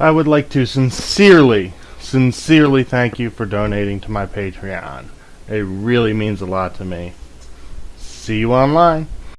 I would like to sincerely, sincerely thank you for donating to my Patreon. It really means a lot to me. See you online.